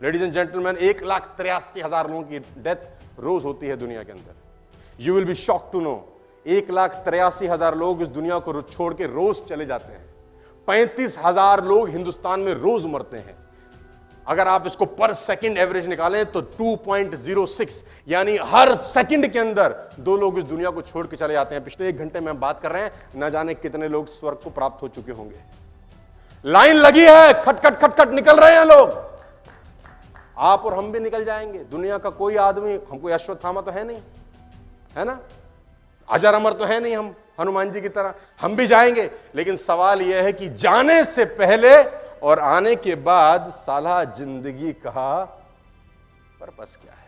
Ladies and gentleman एक लाख तिरासी हज़ार लोगों की डेथ रोज होती है दुनिया के अंदर। You will be shock to know एक लाख तिरासी हज़ार लोग इस दुनिया को छोड़ के रोज चले जाते हैं। पैंतीस हज़ार लोग हिंदुस्तान में रोज मरते हैं। अगर आप इसको पर सेकंड एवरेज निकालें तो 2.06 यानी हर सेकंड के अंदर दो लोग इस दुनिया को छोड़ के चले जाते हैं। पिछले एक घंटे में हम बात कर रहे हैं, न जाने कितने लोग स्वर्ग को प्राप्त हो चुके होंगे। लाइन लगी है, खटखट खटखट निकल रहे हैं लोग। आप और हम भी निकल जाएँगे। दुनिया का कोई आदमी, हमको अश्वत्थामा तो है नहीं, है ना? अजर अमर तो है नहीं हम, हनुमान जी की तरह। हम भी जाएँगे, लेकिन सवाल यह है कि जाने से पहले और आने के बाद साला ज़िंदगी का पर्पस क्या है?